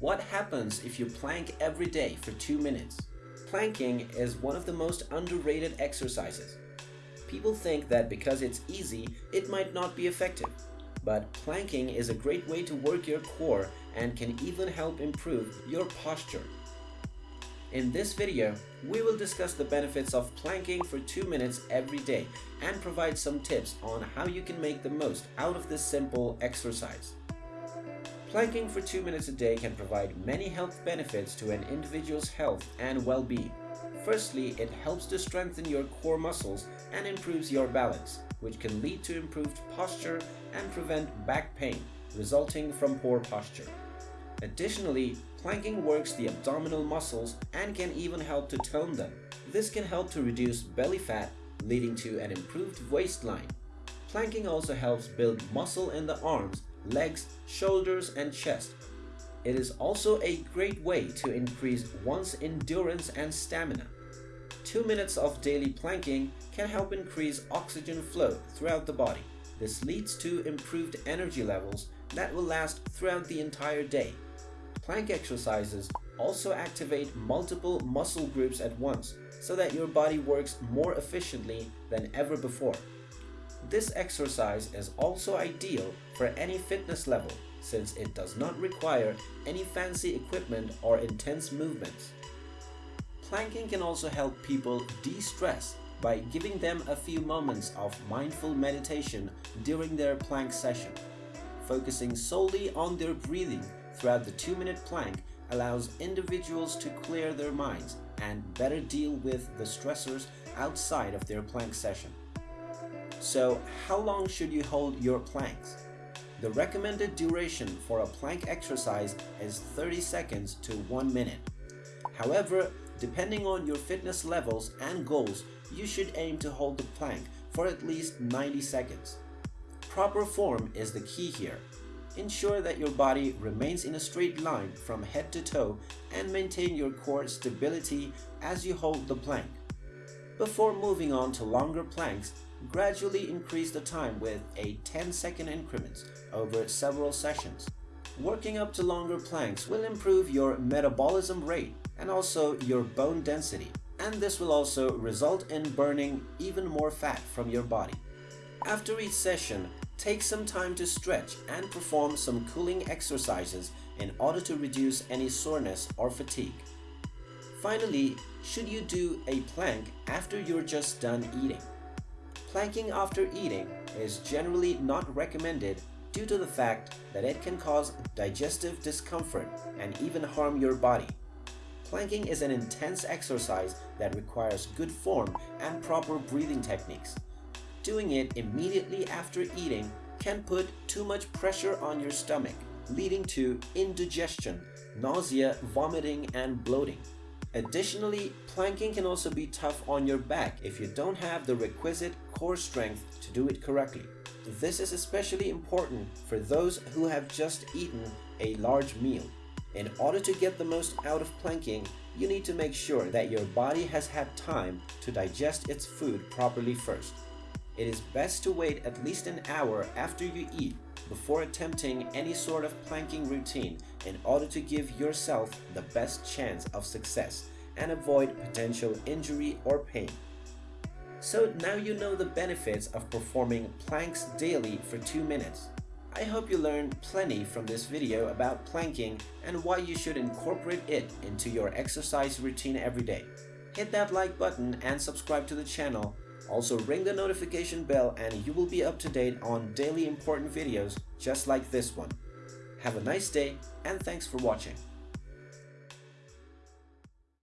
What happens if you plank every day for 2 minutes? Planking is one of the most underrated exercises. People think that because it's easy, it might not be effective. But planking is a great way to work your core and can even help improve your posture. In this video, we will discuss the benefits of planking for 2 minutes every day and provide some tips on how you can make the most out of this simple exercise. Planking for 2 minutes a day can provide many health benefits to an individual's health and well-being. Firstly, it helps to strengthen your core muscles and improves your balance, which can lead to improved posture and prevent back pain resulting from poor posture. Additionally, planking works the abdominal muscles and can even help to tone them. This can help to reduce belly fat, leading to an improved waistline. Planking also helps build muscle in the arms legs, shoulders, and chest. It is also a great way to increase one's endurance and stamina. 2 minutes of daily planking can help increase oxygen flow throughout the body. This leads to improved energy levels that will last throughout the entire day. Plank exercises also activate multiple muscle groups at once so that your body works more efficiently than ever before. This exercise is also ideal for any fitness level since it does not require any fancy equipment or intense movements. Planking can also help people de-stress by giving them a few moments of mindful meditation during their plank session. Focusing solely on their breathing throughout the 2-minute plank allows individuals to clear their minds and better deal with the stressors outside of their plank session. So how long should you hold your planks? The recommended duration for a plank exercise is 30 seconds to 1 minute. However, depending on your fitness levels and goals, you should aim to hold the plank for at least 90 seconds. Proper form is the key here. Ensure that your body remains in a straight line from head to toe and maintain your core stability as you hold the plank. Before moving on to longer planks, Gradually increase the time with a 10 second increments over several sessions. Working up to longer planks will improve your metabolism rate and also your bone density and this will also result in burning even more fat from your body. After each session, take some time to stretch and perform some cooling exercises in order to reduce any soreness or fatigue. Finally, should you do a plank after you're just done eating? Planking after eating is generally not recommended due to the fact that it can cause digestive discomfort and even harm your body. Planking is an intense exercise that requires good form and proper breathing techniques. Doing it immediately after eating can put too much pressure on your stomach, leading to indigestion, nausea, vomiting, and bloating. Additionally, planking can also be tough on your back if you don't have the requisite core strength to do it correctly. This is especially important for those who have just eaten a large meal. In order to get the most out of planking, you need to make sure that your body has had time to digest its food properly first. It is best to wait at least an hour after you eat before attempting any sort of planking routine in order to give yourself the best chance of success and avoid potential injury or pain. So now you know the benefits of performing planks daily for 2 minutes. I hope you learned plenty from this video about planking and why you should incorporate it into your exercise routine every day. Hit that like button and subscribe to the channel also ring the notification bell and you will be up to date on daily important videos just like this one. Have a nice day and thanks for watching.